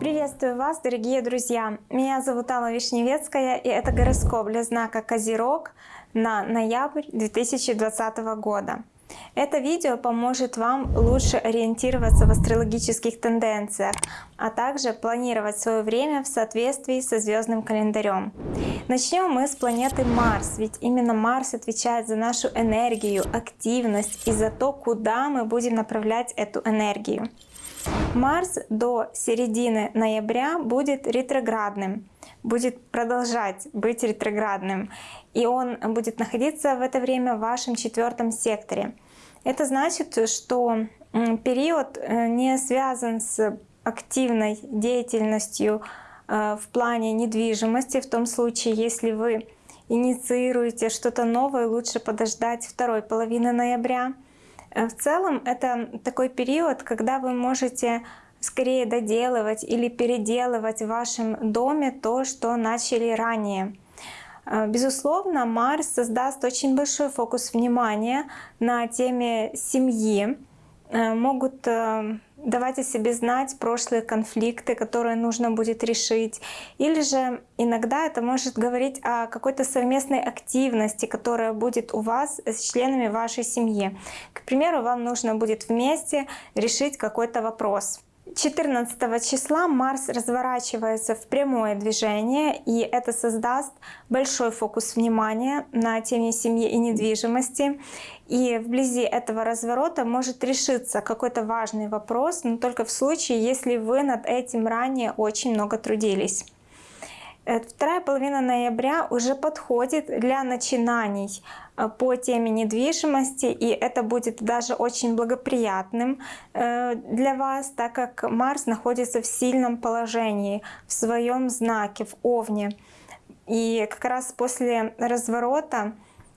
Приветствую вас, дорогие друзья! Меня зовут Алла Вишневецкая, и это гороскоп для знака Козерог на ноябрь 2020 года. Это видео поможет вам лучше ориентироваться в астрологических тенденциях, а также планировать свое время в соответствии со звездным календарем. Начнем мы с планеты Марс, ведь именно Марс отвечает за нашу энергию, активность и за то, куда мы будем направлять эту энергию. Марс до середины ноября будет ретроградным, будет продолжать быть ретроградным, и он будет находиться в это время в вашем четвертом секторе. Это значит, что период э, не связан с активной деятельностью э, в плане недвижимости. В том случае, если вы инициируете что-то новое, лучше подождать второй половины ноября. Э, в целом это такой период, когда вы можете скорее доделывать или переделывать в вашем доме то, что начали ранее. Э, безусловно, Марс создаст очень большой фокус внимания на теме семьи. Э, могут э, давать о себе знать прошлые конфликты, которые нужно будет решить. Или же иногда это может говорить о какой-то совместной активности, которая будет у вас с членами вашей семьи. К примеру, вам нужно будет вместе решить какой-то вопрос. 14 числа Марс разворачивается в прямое движение, и это создаст большой фокус внимания на теме семьи и недвижимости. И вблизи этого разворота может решиться какой-то важный вопрос, но только в случае, если вы над этим ранее очень много трудились. Э, вторая половина ноября уже подходит для начинаний э, по теме недвижимости, и это будет даже очень благоприятным э, для вас, так как Марс находится в сильном положении, в своем знаке, в Овне. И как раз после разворота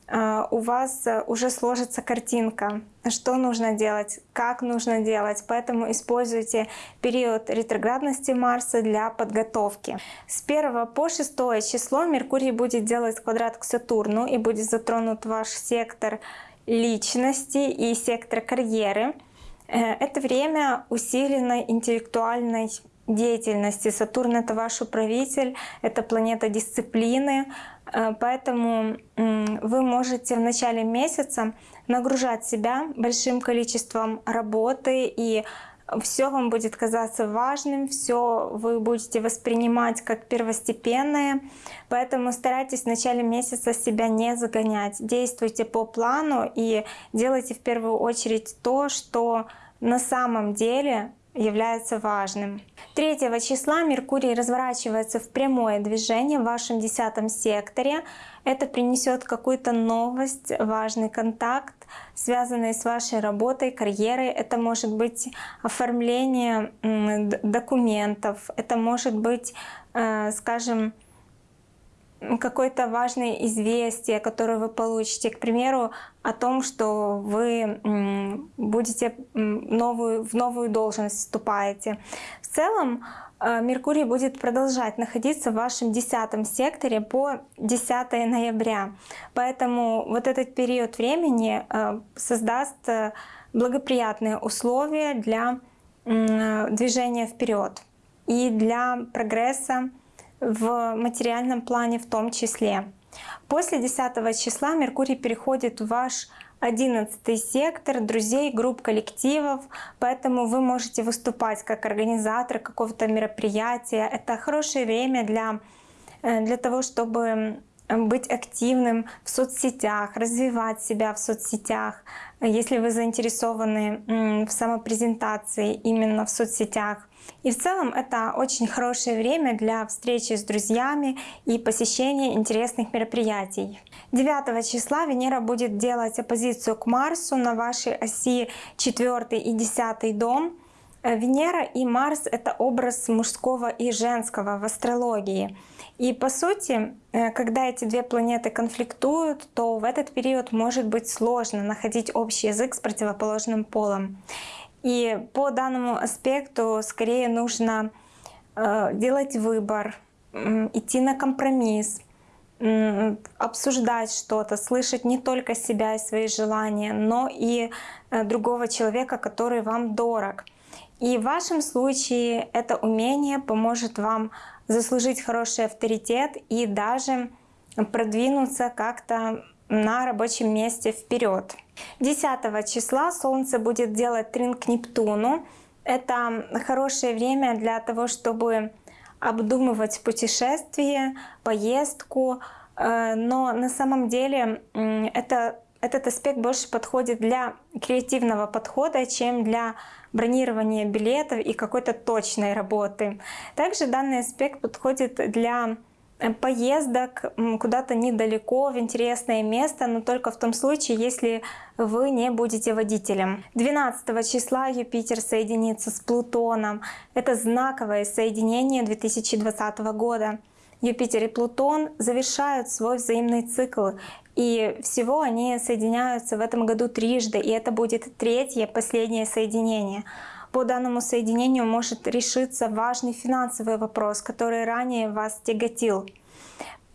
у вас э, уже сложится картинка, что нужно делать, как нужно делать. Поэтому используйте период ретроградности Марса для подготовки. С 1 по 6 число Меркурий будет делать квадрат к Сатурну и будет затронут ваш сектор личности и сектор карьеры. Э, это время усиленной интеллектуальной деятельности. Сатурн — это ваш управитель, это планета дисциплины, поэтому вы можете в начале месяца нагружать себя большим количеством работы и все вам будет казаться важным, все вы будете воспринимать как первостепенное, поэтому старайтесь в начале месяца себя не загонять. Действуйте по плану и делайте в первую очередь то, что на самом деле является важным. 3 числа Меркурий разворачивается в прямое движение в вашем десятом секторе. Это принесет какую-то новость, важный контакт, связанный с вашей работой, карьерой. Это может быть оформление документов, это может быть, э, скажем, какое-то важное известие, которое вы получите, к примеру, о том, что вы будете новую, в новую должность вступаете. В целом э, Меркурий будет продолжать находиться в вашем десятом секторе по 10 ноября. Поэтому вот этот период времени э, создаст э, благоприятные условия для движения вперед и для прогресса в материальном плане в том числе. После 10 числа Меркурий переходит в ваш 11 сектор друзей, групп, коллективов, поэтому вы можете выступать как организатор какого-то мероприятия. Это хорошее время для, э, для того, чтобы быть активным в соцсетях, развивать себя в соцсетях. Если вы заинтересованы в самопрезентации именно в соцсетях, и в целом это очень хорошее время для встречи с друзьями и посещения интересных мероприятий. 9 числа Венера будет делать оппозицию к Марсу на вашей оси 4 и 10 дом. Э, Венера и Марс — это образ мужского и женского в астрологии. И по сути, э, когда эти две планеты конфликтуют, то в этот период может быть сложно находить общий язык с противоположным полом. И по данному аспекту скорее нужно э, делать выбор, идти на компромисс, обсуждать что-то, слышать не только себя и свои желания, но и э, другого человека, который вам дорог. И в вашем случае это умение поможет вам заслужить хороший авторитет и даже продвинуться как-то на рабочем месте вперед. 10 числа Солнце будет делать трин Нептуну. Это хорошее время для того, чтобы обдумывать путешествие, поездку, э, но на самом деле это, этот аспект больше подходит для креативного подхода, чем для бронирования билетов и какой-то точной работы. Также данный аспект подходит для Э, поездок куда-то недалеко, в интересное место, но только в том случае, если вы не будете водителем. 12 числа Юпитер соединится с Плутоном. Это знаковое соединение 2020 года. Юпитер и Плутон завершают свой взаимный цикл, и всего они соединяются в этом году трижды, и это будет третье, последнее соединение по данному соединению может решиться важный финансовый вопрос, который ранее вас тяготил.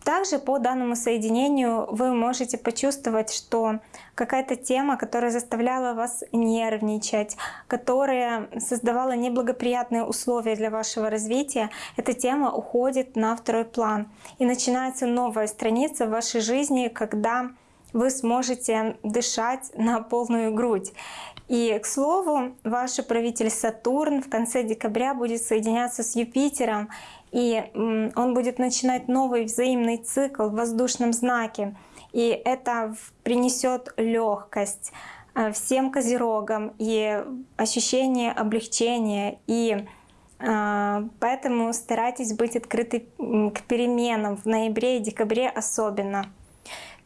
Также по данному соединению вы можете почувствовать, что какая-то тема, которая заставляла вас нервничать, которая создавала неблагоприятные условия для вашего развития, эта тема уходит на второй план. И начинается новая страница в вашей жизни, когда вы сможете дышать на полную грудь. И, к слову, ваш правитель Сатурн в конце декабря будет соединяться с Юпитером, и он будет начинать новый взаимный цикл в воздушном знаке. И это принесет легкость э, всем козерогам и ощущение облегчения. И э, поэтому старайтесь быть открыты к переменам в ноябре и декабре особенно.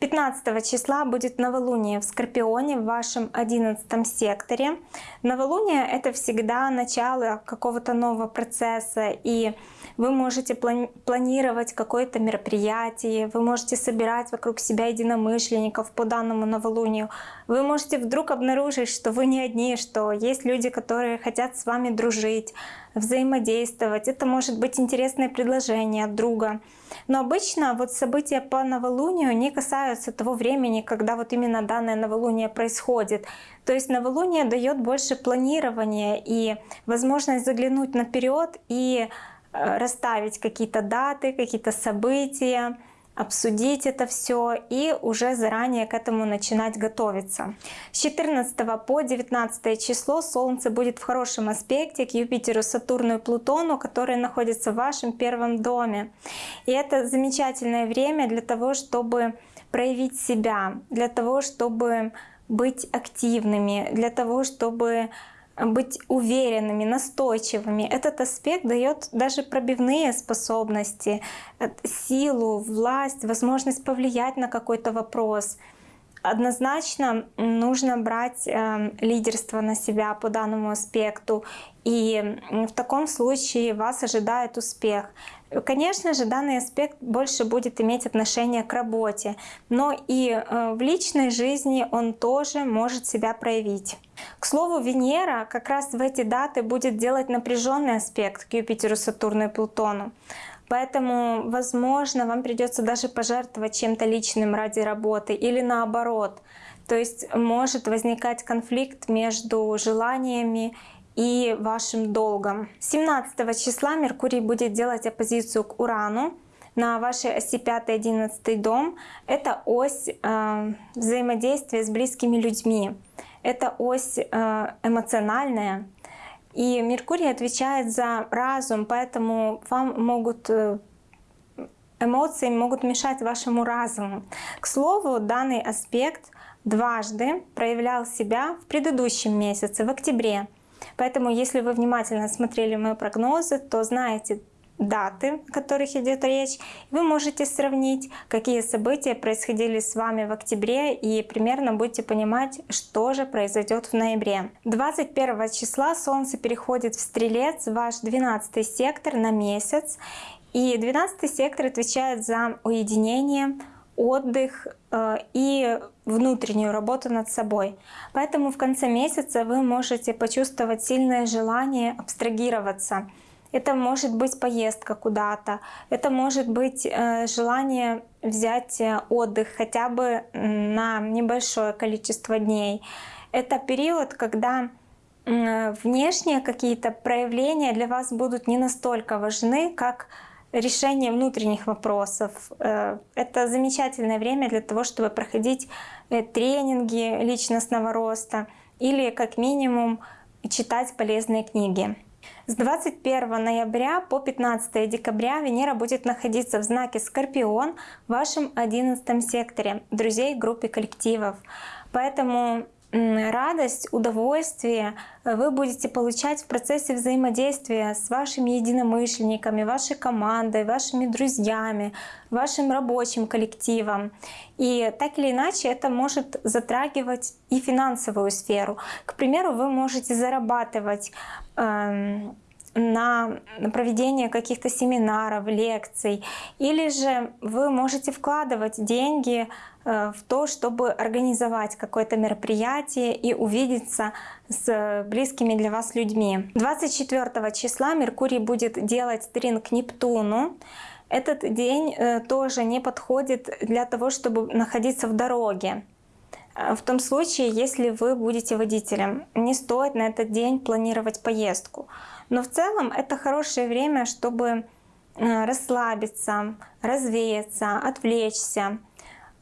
15 числа будет новолуние в Скорпионе в вашем 11 секторе. Новолуние — это всегда начало какого-то нового процесса, и вы можете планировать какое-то мероприятие, вы можете собирать вокруг себя единомышленников по данному новолунию. Вы можете вдруг обнаружить, что вы не одни, что есть люди, которые хотят с вами дружить, взаимодействовать. Это может быть интересное предложение от друга. Но обычно вот события по новолунию не касаются того времени, когда вот именно данное новолуние происходит. То есть новолуние дает больше планирования и возможность заглянуть наперед и расставить какие-то даты, какие-то события, обсудить это все и уже заранее к этому начинать готовиться. С 14 по 19 число Солнце будет в хорошем аспекте к Юпитеру, Сатурну и Плутону, которые находятся в вашем первом доме. И это замечательное время для того, чтобы проявить себя, для того, чтобы быть активными, для того, чтобы быть уверенными, настойчивыми. Этот аспект дает даже пробивные способности, э, силу, власть, возможность повлиять на какой-то вопрос. Однозначно нужно брать э, лидерство на себя по данному аспекту, и в таком случае вас ожидает успех. Конечно же, данный аспект больше будет иметь отношение к работе, но и э, в личной жизни он тоже может себя проявить. К слову, Венера как раз в эти даты будет делать напряженный аспект к Юпитеру, Сатурну и Плутону. Поэтому, возможно, вам придется даже пожертвовать чем-то личным ради работы или наоборот. То есть может возникать конфликт между желаниями и вашим долгом. 17 числа Меркурий будет делать оппозицию к Урану на вашей оси 5-11 дом. Это ось э, взаимодействия с близкими людьми. Это ось э, эмоциональная. И Меркурий отвечает за разум, поэтому вам могут э, эмоции могут мешать вашему разуму. К слову, данный аспект дважды проявлял себя в предыдущем месяце, в октябре. Поэтому, если вы внимательно смотрели мои прогнозы, то знаете даты, о которых идет речь, вы можете сравнить, какие события происходили с вами в октябре и примерно будете понимать, что же произойдет в ноябре. 21 числа Солнце переходит в Стрелец, ваш 12 сектор на месяц, и 12 сектор отвечает за уединение, отдых э, и внутреннюю работу над собой. Поэтому в конце месяца вы можете почувствовать сильное желание абстрагироваться это может быть поездка куда-то, это может быть э, желание взять э, отдых хотя бы на небольшое количество дней. Это период, когда внешние какие-то проявления для вас будут не настолько важны, как решение внутренних вопросов. Э, это замечательное время для того, чтобы проходить тренинги личностного роста или как минимум читать полезные книги. С 21 ноября по 15 декабря Венера будет находиться в знаке Скорпион в вашем 11 секторе друзей группе коллективов. Поэтому радость, удовольствие вы будете получать в процессе взаимодействия с вашими единомышленниками, вашей командой, вашими друзьями, вашим рабочим коллективом. И так или иначе это может затрагивать и финансовую сферу. К примеру, вы можете зарабатывать эм, на проведение каких-то семинаров, лекций, или же вы можете вкладывать деньги э, в то, чтобы организовать какое-то мероприятие и увидеться с близкими для вас людьми. 24 числа Меркурий будет делать трин к Нептуну. Этот день э, тоже не подходит для того, чтобы находиться в дороге. Э, в том случае, если вы будете водителем, не стоит на этот день планировать поездку. Но в целом это хорошее время, чтобы э, расслабиться, развеяться, отвлечься.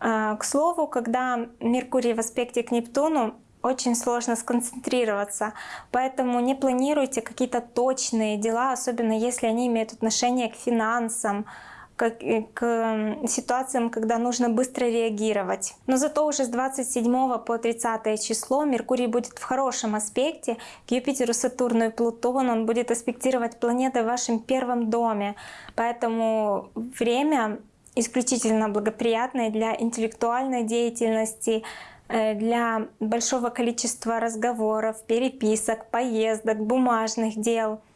Э, к слову, когда Меркурий в аспекте к Нептуну, очень сложно сконцентрироваться, поэтому не планируйте какие-то точные дела, особенно если они имеют отношение к финансам, к, к ситуациям, когда нужно быстро реагировать. Но зато уже с 27 по 30 число Меркурий будет в хорошем аспекте к Юпитеру, Сатурну и Плутону. Он будет аспектировать планеты в вашем первом доме. Поэтому время исключительно благоприятное для интеллектуальной деятельности, э, для большого количества разговоров, переписок, поездок, бумажных дел —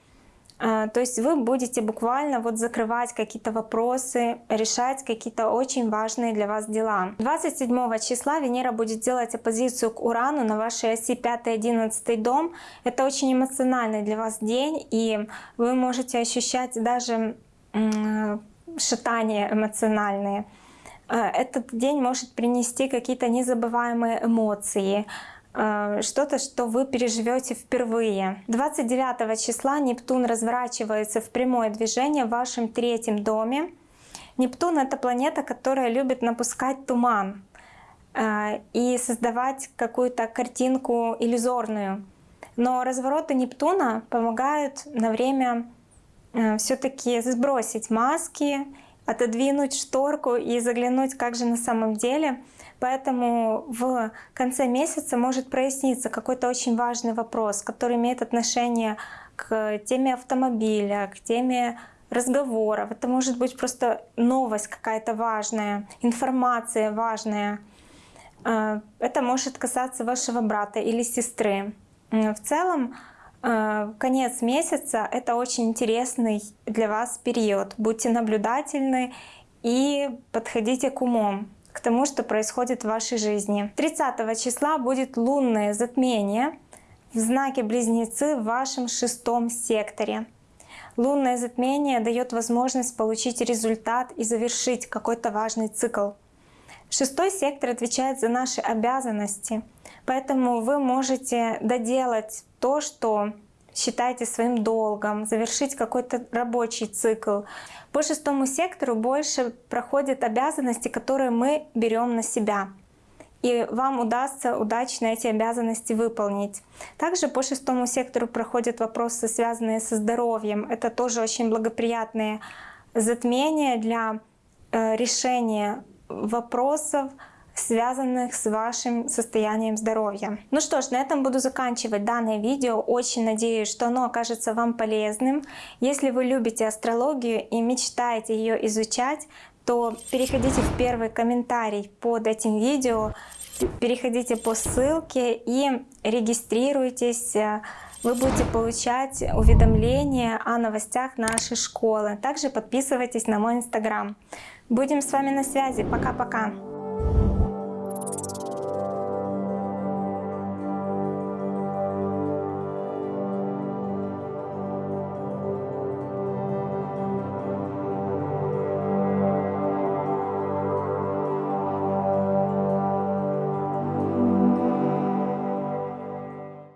то есть вы будете буквально вот закрывать какие-то вопросы, решать какие-то очень важные для вас дела. 27 числа Венера будет делать оппозицию к Урану на вашей оси 5-11 дом. Это очень эмоциональный для вас день, и вы можете ощущать даже шатания эмоциональные. А, этот день может принести какие-то незабываемые эмоции, что-то, что вы переживете впервые. 29 числа Нептун разворачивается в прямое движение в вашем третьем доме. Нептун — это планета, которая любит напускать туман э, и создавать какую-то картинку иллюзорную. Но развороты Нептуна помогают на время э, все-таки сбросить маски, отодвинуть шторку и заглянуть, как же на самом деле — Поэтому в конце месяца может проясниться какой-то очень важный вопрос, который имеет отношение к теме автомобиля, к теме разговоров. Это может быть просто новость какая-то важная, информация важная. Э, это может касаться вашего брата или сестры. В целом, э, конец месяца — это очень интересный для вас период. Будьте наблюдательны и подходите к умом тому, что происходит в вашей жизни. 30 числа будет лунное затмение в знаке Близнецы в вашем шестом секторе. Лунное затмение дает возможность получить результат и завершить какой-то важный цикл. Шестой сектор отвечает за наши обязанности, поэтому вы можете доделать то, что считаете своим долгом, завершить какой-то рабочий цикл. По шестому сектору больше проходят обязанности, которые мы берем на себя. И вам удастся удачно эти обязанности выполнить. Также по шестому сектору проходят вопросы, связанные со здоровьем. Это тоже очень благоприятные затмения для э, решения вопросов, связанных с вашим состоянием здоровья. Ну что ж, на этом буду заканчивать данное видео. Очень надеюсь, что оно окажется вам полезным. Если вы любите астрологию и мечтаете ее изучать, то переходите в первый комментарий под этим видео, переходите по ссылке и регистрируйтесь. Вы будете получать уведомления о новостях нашей школы. Также подписывайтесь на мой инстаграм. Будем с вами на связи. Пока-пока.